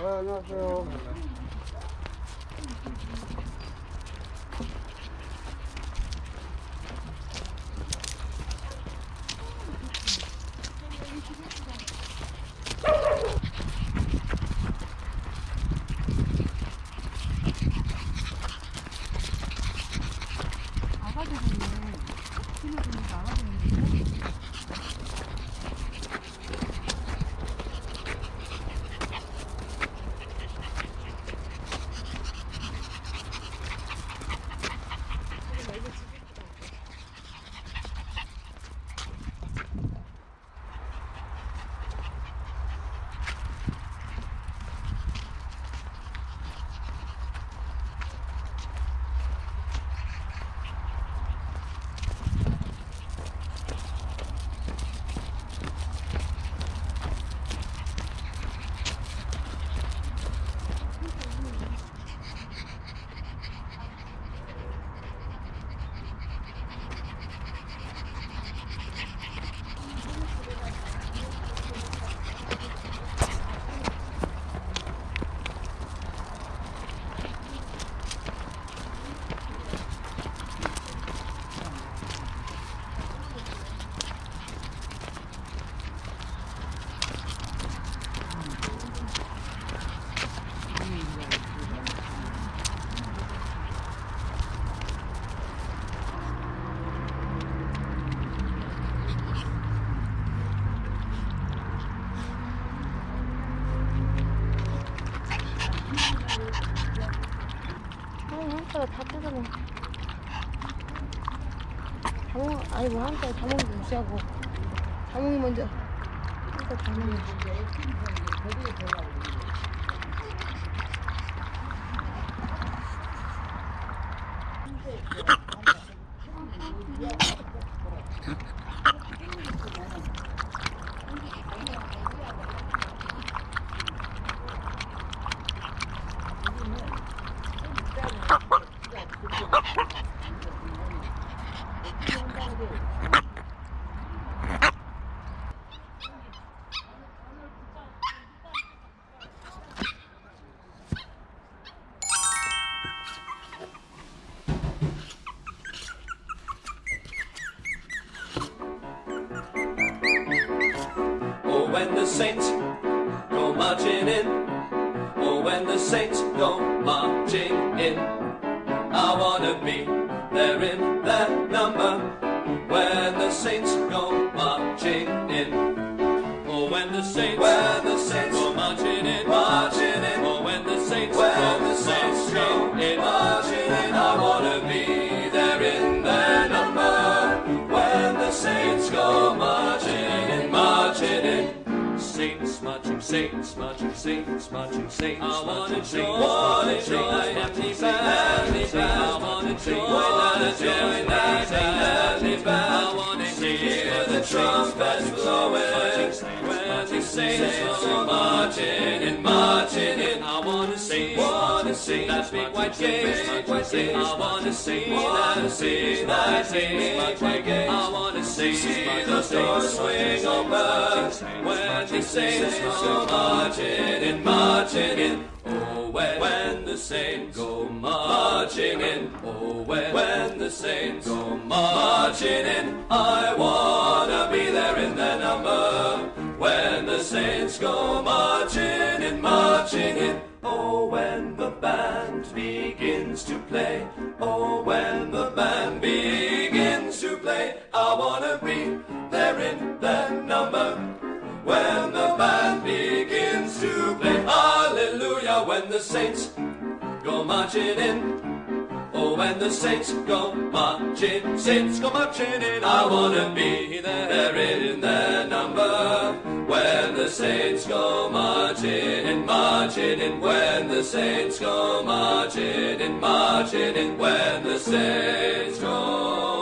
네, 안녕하세요. 한자가 다 뜯어내. 자몽 아니 뭐 한자 자몽도 무시하고. 자몽이 먼저. 한자 자몽이 Oh, when saints go marching in. Oh, when the saints go marching in. I wanna be there in that number. When the saints Saints marching, saints marching, saints marching, saints I wanna join, wanna join happy family I wanna join, join that happy band. I wanna hear the trumpets blowing when the saints go marching in, marching in. I wanna see, wanna see that big white gate, white gate. I that, see that big white gate. I wanna see, see the doors swing open the saints go marching in, marching in. Oh, when, when the saints go marching in. Oh, when, when the saints go marching in. I wanna be there in their number. When the saints go marching in, marching in. The saints go marching in. Oh, when the saints go marching, saints go marching in. I wanna be there in their number. When the saints go marching in, marching in. When the saints go marching in, marching in. When the saints go